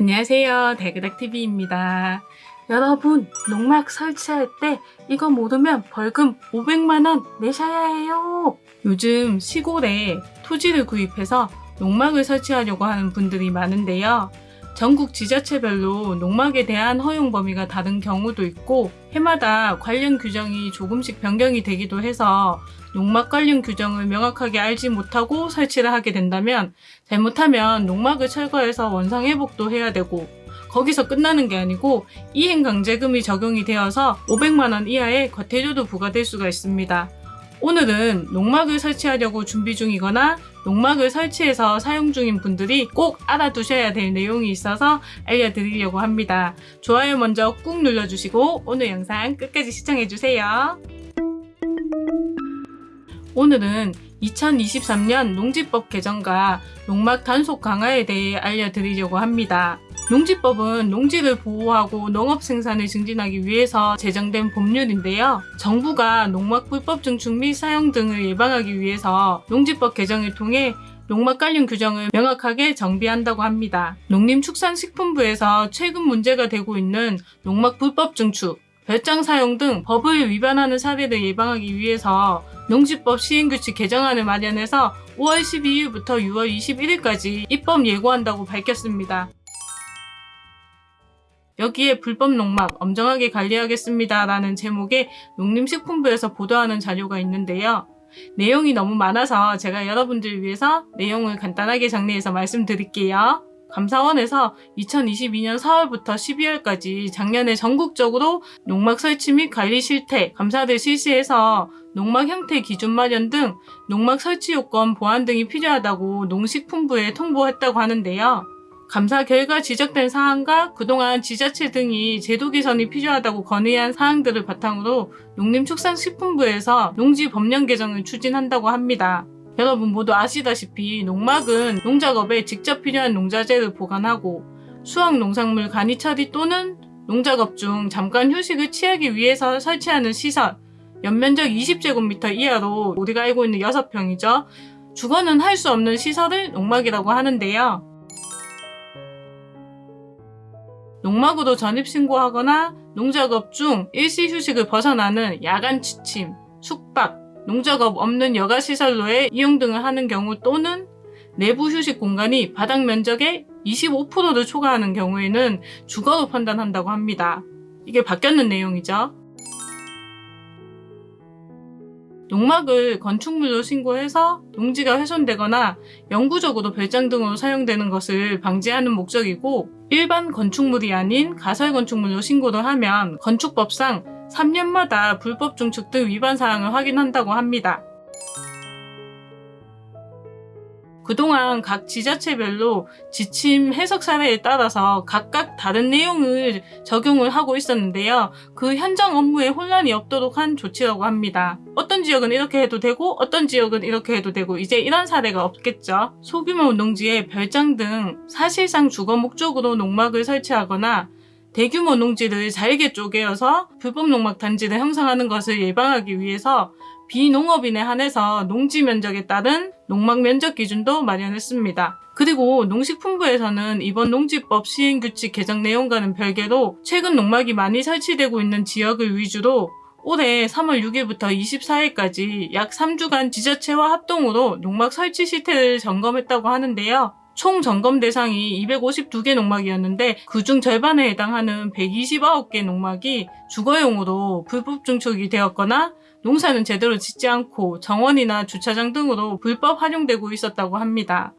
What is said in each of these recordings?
안녕하세요. 대그닥TV입니다. 여러분 농막 설치할 때 이거 모르면 벌금 500만원 내셔야 해요. 요즘 시골에 토지를 구입해서 농막을 설치하려고 하는 분들이 많은데요. 전국 지자체별로 농막에 대한 허용 범위가 다른 경우도 있고 해마다 관련 규정이 조금씩 변경이 되기도 해서 농막 관련 규정을 명확하게 알지 못하고 설치를 하게 된다면 잘못하면 농막을 철거해서 원상 회복도 해야 되고 거기서 끝나는 게 아니고 이행강제금이 적용이 되어서 500만원 이하의 과태료도 부과될 수가 있습니다. 오늘은 농막을 설치하려고 준비 중이거나 농막을 설치해서 사용 중인 분들이 꼭 알아두셔야 될 내용이 있어서 알려드리려고 합니다. 좋아요 먼저 꾹 눌러주시고 오늘 영상 끝까지 시청해주세요. 오늘은 2023년 농지법 개정과 농막 단속 강화에 대해 알려드리려고 합니다. 농지법은 농지를 보호하고 농업 생산을 증진하기 위해서 제정된 법률인데요. 정부가 농막 불법 증축 및 사용 등을 예방하기 위해서 농지법 개정을 통해 농막 관련 규정을 명확하게 정비한다고 합니다. 농림축산식품부에서 최근 문제가 되고 있는 농막 불법 증축, 별장 사용 등 법을 위반하는 사례를 예방하기 위해서 농지법 시행규칙 개정안을 마련해서 5월 12일부터 6월 21일까지 입법 예고한다고 밝혔습니다. 여기에 불법 농막 엄정하게 관리하겠습니다 라는 제목의 농림식품부에서 보도하는 자료가 있는데요. 내용이 너무 많아서 제가 여러분들 위해서 내용을 간단하게 정리해서 말씀드릴게요. 감사원에서 2022년 4월부터 12월까지 작년에 전국적으로 농막 설치 및 관리 실태 감사를 실시해서 농막 형태 기준 마련 등 농막 설치 요건 보완 등이 필요하다고 농식품부에 통보했다고 하는데요. 감사 결과 지적된 사항과 그동안 지자체 등이 제도 개선이 필요하다고 건의한 사항들을 바탕으로 농림축산식품부에서 농지 법령 개정을 추진한다고 합니다. 여러분 모두 아시다시피 농막은 농작업에 직접 필요한 농자재를 보관하고 수확 농작물 간이 처리 또는 농작업 중 잠깐 휴식을 취하기 위해서 설치하는 시설 연면적 20제곱미터 이하로 우리가 알고 있는 6평이죠. 주거는 할 수 없는 시설을 농막이라고 하는데요. 농막으로 전입신고하거나 농작업 중 일시 휴식을 벗어나는 야간 취침, 숙박, 농작업 없는 여가시설로의 이용 등을 하는 경우 또는 내부 휴식 공간이 바닥 면적의 25%를 초과하는 경우에는 주거로 판단한다고 합니다. 이게 바뀌었는 내용이죠. 농막을 건축물로 신고해서 농지가 훼손되거나 영구적으로 별장 등으로 사용되는 것을 방지하는 목적이고 일반 건축물이 아닌 가설 건축물로 신고를 하면 건축법상 3년마다 불법 증축 등 위반 사항을 확인한다고 합니다. 그동안 각 지자체별로 지침 해석 사례에 따라서 각각 다른 내용을 적용을 하고 있었는데요. 그 현장 업무에 혼란이 없도록 한 조치라고 합니다. 어떤 지역은 이렇게 해도 되고 어떤 지역은 이렇게 해도 되고 이제 이런 사례가 없겠죠. 소규모 농지에 별장 등 사실상 주거 목적으로 농막을 설치하거나 대규모 농지를 잘게 쪼개어서 불법 농막 단지를 형성하는 것을 예방하기 위해서 비농업인에 한해서 농지 면적에 따른 농막 면적 기준도 마련했습니다. 그리고 농식품부에서는 이번 농지법 시행규칙 개정 내용과는 별개로 최근 농막이 많이 설치되고 있는 지역을 위주로 올해 3월 6일부터 24일까지 약 3주간 지자체와 합동으로 농막 설치 시태를 점검했다고 하는데요. 총 점검 대상이 252개 농막이었는데 그중 절반에 해당하는 129개 농막이 주거용으로 불법 증축이 되었거나 농사는 제대로 짓지 않고 정원이나 주차장 등으로 불법 활용되고 있었다고 합니다.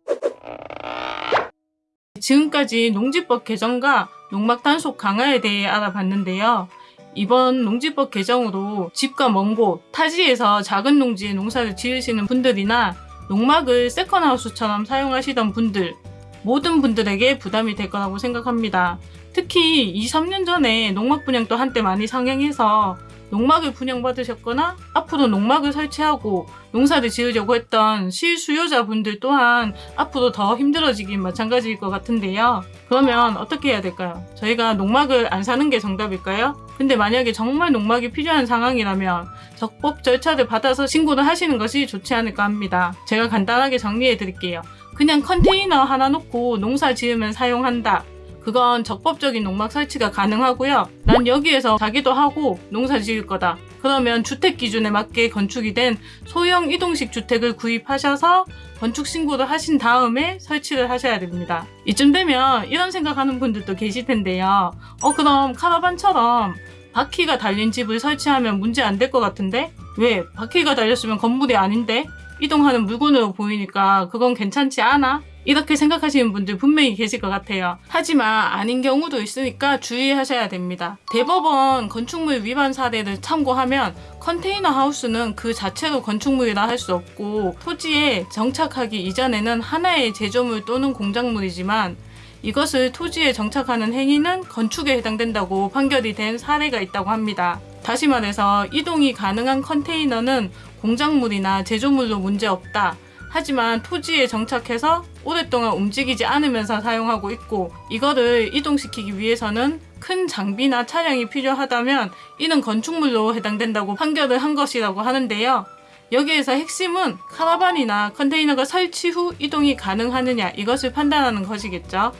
지금까지 농지법 개정과 농막 단속 강화에 대해 알아봤는데요. 이번 농지법 개정으로 집과 먼 곳, 타지에서 작은 농지에 농사를 지으시는 분들이나 농막을 세컨하우스처럼 사용하시던 분들 모든 분들에게 부담이 될 거라고 생각합니다. 특히 2, 3년 전에 농막 분양도 한때 많이 상행해서 농막을 분양받으셨거나 앞으로 농막을 설치하고 농사를 지으려고 했던 실수요자분들 또한 앞으로 더 힘들어지긴 마찬가지일 것 같은데요. 그러면 어떻게 해야 될까요? 저희가 농막을 안 사는 게 정답일까요? 근데 만약에 정말 농막이 필요한 상황이라면 적법 절차를 받아서 신고를 하시는 것이 좋지 않을까 합니다. 제가 간단하게 정리해 드릴게요. 그냥 컨테이너 하나 놓고 농사 지으면 사용한다. 그건 적법적인 농막 설치가 가능하고요. 난 여기에서 자기도 하고 농사 지을 거다. 그러면 주택 기준에 맞게 건축이 된 소형 이동식 주택을 구입하셔서 건축 신고를 하신 다음에 설치를 하셔야 됩니다. 이쯤 되면 이런 생각하는 분들도 계실 텐데요. 어 그럼 카라반처럼 바퀴가 달린 집을 설치하면 문제 안 될 것 같은데? 왜? 바퀴가 달렸으면 건물이 아닌데? 이동하는 물건으로 보이니까 그건 괜찮지 않아? 이렇게 생각하시는 분들 분명히 계실 것 같아요. 하지만 아닌 경우도 있으니까 주의하셔야 됩니다. 대법원 건축물 위반 사례를 참고하면 컨테이너 하우스는 그 자체로 건축물이라 할 수 없고 토지에 정착하기 이전에는 하나의 제조물 또는 공작물이지만 이것을 토지에 정착하는 행위는 건축에 해당된다고 판결이 된 사례가 있다고 합니다. 다시 말해서 이동이 가능한 컨테이너는 공작물이나 제조물로 문제없다. 하지만 토지에 정착해서 오랫동안 움직이지 않으면서 사용하고 있고 이거를 이동시키기 위해서는 큰 장비나 차량이 필요하다면 이는 건축물로 해당된다고 판결을 한 것이라고 하는데요. 여기에서 핵심은 카라반이나 컨테이너가 설치 후 이동이 가능하느냐 이것을 판단하는 것이겠죠.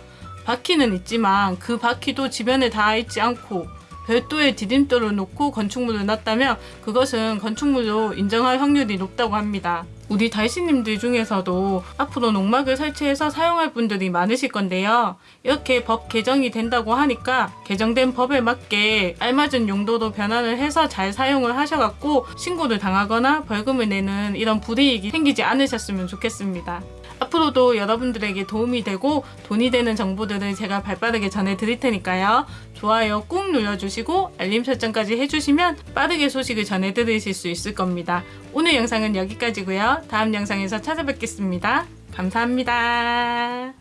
바퀴는 있지만 그 바퀴도 지변에 닿아 있지 않고 별도의 디딤돌을 놓고 건축물을 놨다면 그것은 건축물로 인정할 확률이 높다고 합니다. 우리 달씨님들 중에서도 앞으로 농막을 설치해서 사용할 분들이 많으실 건데요. 이렇게 법 개정이 된다고 하니까 개정된 법에 맞게 알맞은 용도로 변환을 해서 잘 사용을 하셔갖고 신고를 당하거나 벌금을 내는 이런 불이익이 생기지 않으셨으면 좋겠습니다. 앞으로도 여러분들에게 도움이 되고 돈이 되는 정보들을 제가 발빠르게 전해드릴 테니까요. 좋아요 꾹 눌러주시고 알림 설정까지 해주시면 빠르게 소식을 전해드리실 수 있을 겁니다. 오늘 영상은 여기까지고요. 다음 영상에서 찾아뵙겠습니다. 감사합니다.